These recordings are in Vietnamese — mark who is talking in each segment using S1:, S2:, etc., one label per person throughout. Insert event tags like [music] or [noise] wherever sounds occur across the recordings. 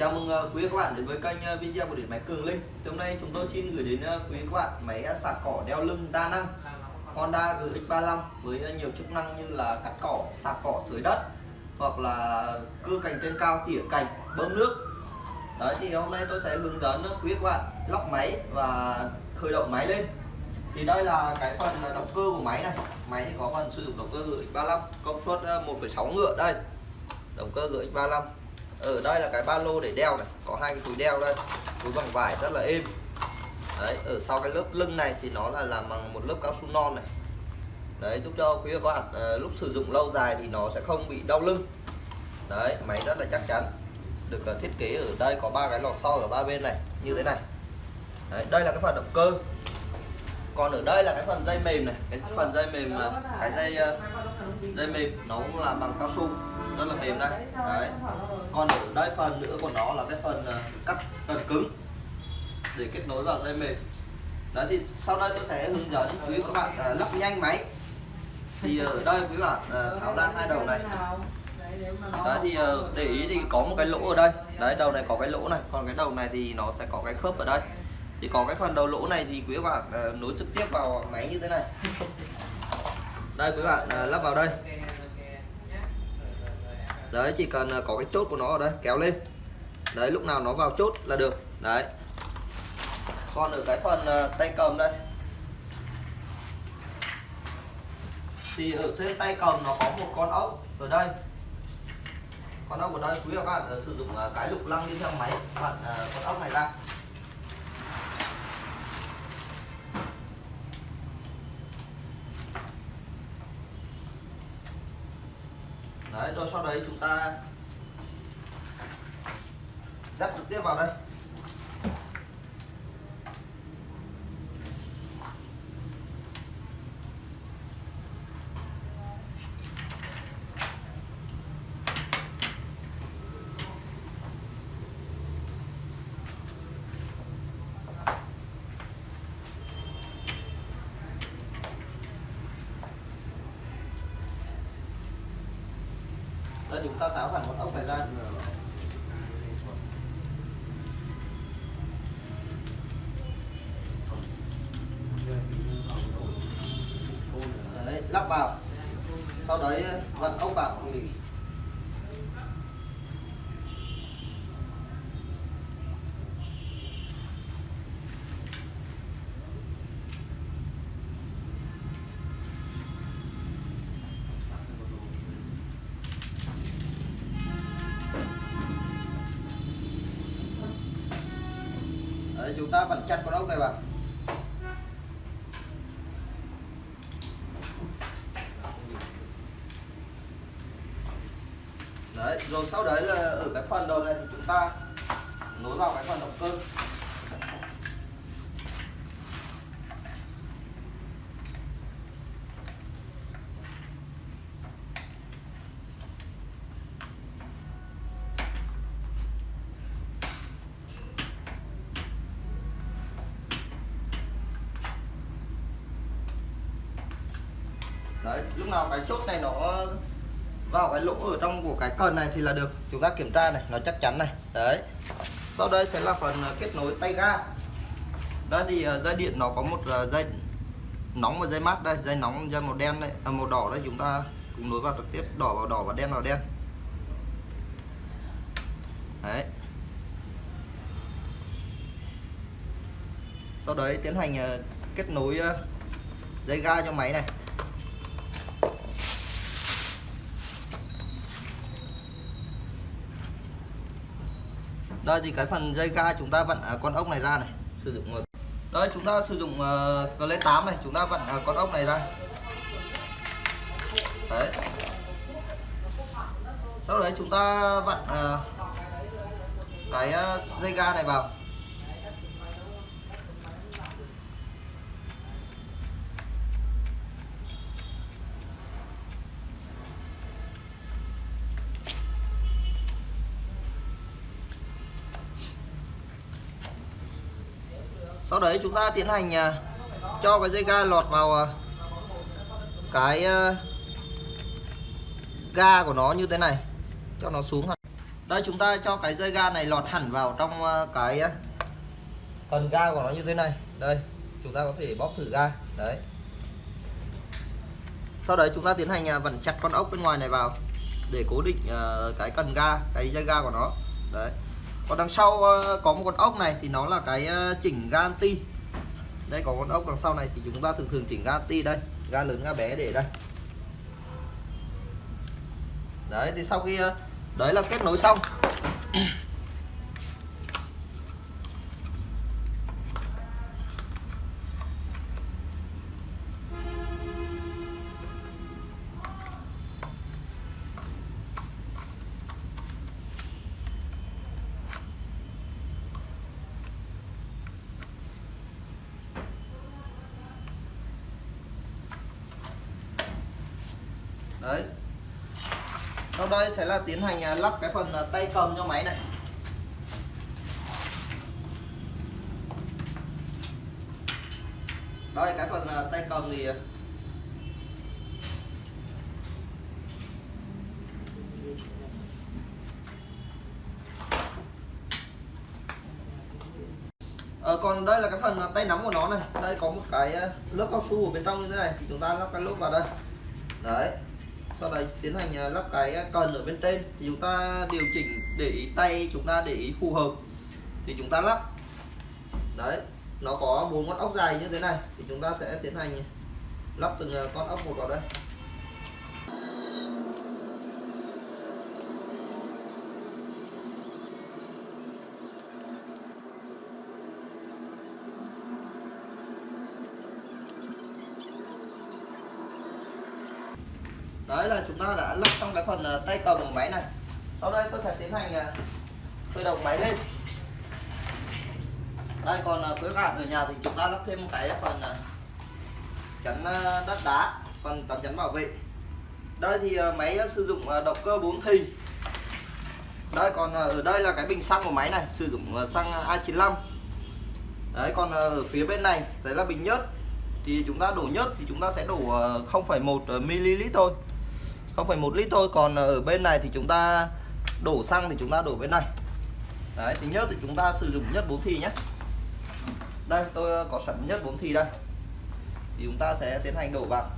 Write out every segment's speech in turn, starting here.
S1: Chào mừng ờ, quý các bạn đến với kênh ờ, video của điện máy Cường Linh. Thì hôm nay chúng tôi xin gửi đến ờ, quý các bạn máy sạc cỏ đeo lưng đa năng Honda GX35 với nhiều chức năng như là cắt cỏ, sạc cỏ dưới đất hoặc là cưa cành trên cao, tỉa cành, bơm nước. Đấy thì hôm nay tôi sẽ hướng dẫn quý các bạn lóc máy và khởi động máy lên. Thì đây là cái phần động cơ của máy này. Máy thì có phần sử dụng động cơ GX35 công suất 1,6 ngựa đây. Động cơ GX35 ở đây là cái ba lô để đeo này. Có hai cái túi đeo đây. Túi bằng vải rất là êm. Đấy ở sau cái lớp lưng này thì nó là làm bằng một lớp cao su non này. Đấy giúp cho quý vị các bạn à, lúc sử dụng lâu dài thì nó sẽ không bị đau lưng. Đấy máy rất là chắc chắn. Được ờ, thiết kế ở đây có ba cái lò xo ở ba bên này như thế này. Đấy, đây là cái phần động cơ còn ở đây là cái phần dây mềm này cái phần dây mềm mà cái dây ờ, dây mềm nó cũng là bằng cao su rất là mềm đây. Đấy. Còn ở đây phần nữa của nó là cái phần ờ, cắt phần cứng để kết nối vào dây mềm. Đấy thì sau đây tôi sẽ hướng dẫn quý các bạn à, lắp nhanh máy. Thì ở đây quý bạn à, tháo ra hai đầu này. Đấy thì để ý thì có một cái lỗ ở đây. Đấy đầu này có cái lỗ này còn cái đầu này thì nó sẽ có cái khớp ở đây thì có cái phần đầu lỗ này thì quý bạn uh, nối trực tiếp vào máy như thế này. Đây quý bạn uh, lắp vào đây. Đấy chỉ cần ờ, có cái chốt của nó ở đây kéo lên. Đấy lúc nào nó vào chốt là được. Đấy. Còn ở cái phần tay cầm đây. Thì ở trên tay cầm nó có một con ốc ở đây. Con ốc ở đây quý các bạn sử dụng cái lục lăng đi theo máy. Bạn con ốc này ra. Đấy rồi sau đấy chúng ta dắt trực tiếp vào đây. Thì chúng ta tháo hẳn con ốc này ra đấy, lắp vào. Sau đấy vặn ốc vào. Để chúng ta vẫn chặt con ốc này vào đấy, rồi sau đấy là ở cái phần đầu này thì chúng ta nối vào cái phần động cơ. Đấy lúc nào cái chốt này nó vào cái lỗ ở trong của cái cần này thì là được. Chúng ta kiểm tra này nó chắc chắn này. Đấy. Sau đây sẽ là phần ờ, kết nối tay ga. Đây thì ờ, dây điện nó có một ờ, dây nóng và dây mát đây dây nóng dây màu đen đây à, màu đỏ đây chúng ta cùng nối vào trực tiếp đỏ vào đỏ và đen vào đen. Đấy. Sau đấy tiến hành kết nối dây ga cho máy này. Đây thì cái phần dây ga chúng ta vặn à, con ốc này ra này sử dụng đây chúng ta sử dụng uh, lấy 8 này chúng ta vặn uh, ờ, con ốc này ra. Đấy. Sau đấy chúng ta vặn uh, ờ, cái uh, dây ga này vào. Sau đấy chúng ta tiến hành à, cho cái dây ga lọt vào à, cái à, ga của nó như thế này, cho nó xuống đây, chúng ta cho cái dây ga này lọt hẳn vào trong cái phần ga của nó như thế này. Đây, chúng ta có thể bóp thử ga. Đấy. Sau đấy chúng ta tiến hành vặn chặt con ốc bên ngoài này vào để cố định cái cần ga, cái dây ga của nó. Đấy còn đằng sau ờ, có một con ốc này thì nó là cái ờ, chỉnh gan ti đây, có con ốc đằng sau này thì chúng ta thường thường chỉnh gan ti đây. Ga lớn, ga bé để đây. Đấy, thì sau khi ờ, đấy là kết nối xong. [clears throat] đấy. Sau đây sẽ là tiến hành à, lắp cái phần à, tay cầm cho máy này. Đây cái phần à, tay cầm thì Ờ, còn đây là cái phần tay nắm của nó này. Đây có một cái lớp cao su ở bên trong như thế này. Thì chúng ta lắp cái lốp vào đây. Đấy sau đấy tiến hành à, lắp cái à, cần ở bên trên thì chúng ta điều chỉnh để ý tay chúng ta để ý phù hợp. Thì chúng ta lắp. Đấy, nó có bốn con ốc dài như thế này. Thì chúng ta sẽ tiến hành lắp từng à, con ốc một vào đây đấy là chúng ta đã lắp xong cái phần ờ, tay cầm của máy này. Sau đây tôi sẽ tiến hành ờ, khởi động máy lên. Đây còn cuối quý bạn ở nhà thì chúng ta lắp thêm một cái phần ờ, chắn đất đá phần tấm chắn bảo vệ. Đây thì máy sử dụng động cơ 4 thì đây còn ở đây là cái bình xăng của máy này sử dụng xăng A95 đấy còn ở phía bên này đấy là bình nhớt. Thì chúng ta đổ nhớt thì chúng ta sẽ đổ 0,1 ml thôi. 0,1 lít thôi còn ở bên này thì chúng ta đổ xăng thì chúng ta đổ bên này. Đấy thì nhớt thì chúng ta sử dụng nhất bốn thì nhé. Đây tôi có sẵn nhất bốn thì đây. Thì chúng ta sẽ tiến hành đổ vào.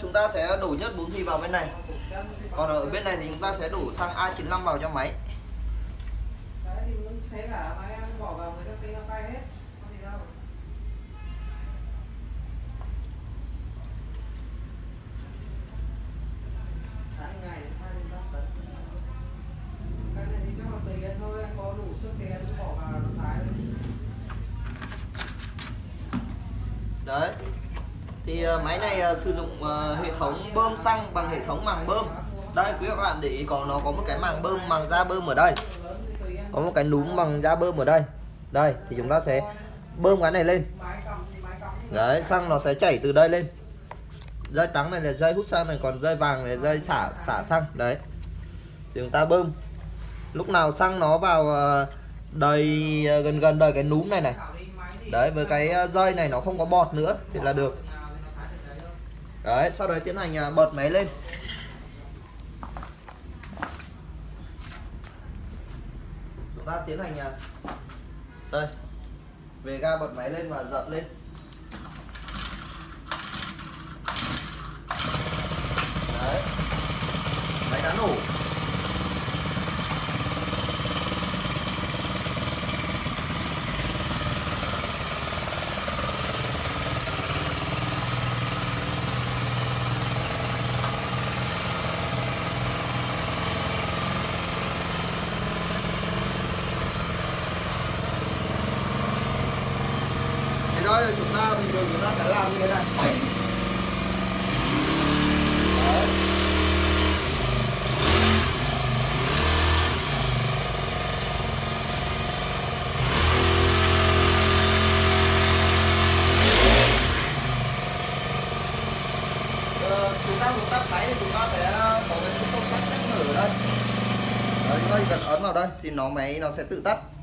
S1: Chúng ta sẽ đổ nhất bốn thì vào bên này. Còn ở bên này thì chúng ta sẽ đổ xăng A95 vào cho máy. Đấy thì ờ, máy này ờ, sử dụng ờ, hệ thống bơm xăng bằng hệ thống màng bơm. Đây, quý các bạn để ý có nó có một cái màng bơm, màng da bơm ở đây. Có một cái núm bằng da bơm ở đây. Đây, thì chúng ta sẽ bơm cái này lên. Đấy, xăng nó sẽ chảy từ đây lên. Dây trắng này là dây hút xăng này, còn dây vàng này dây xả xả xăng. Đấy. Thì chúng ta bơm. Lúc nào xăng nó vào đầy gần gần đầy cái núm này này. Đấy, với cái dây này nó không có bọt nữa thì là được đấy, sau đó tiến hành à, bật máy lên. Chúng ta tiến hành à, đây. Về ga bật máy lên và giật lên. Đấy. Máy đã nổ đó chúng ta bình thường như thế này ờ, chúng ta muốn tắt máy thì chúng ta sẽ có cái công tắc nhắc nhở chúng ta chỉ cần ấn vào đây thì nó máy nó sẽ tự tắt.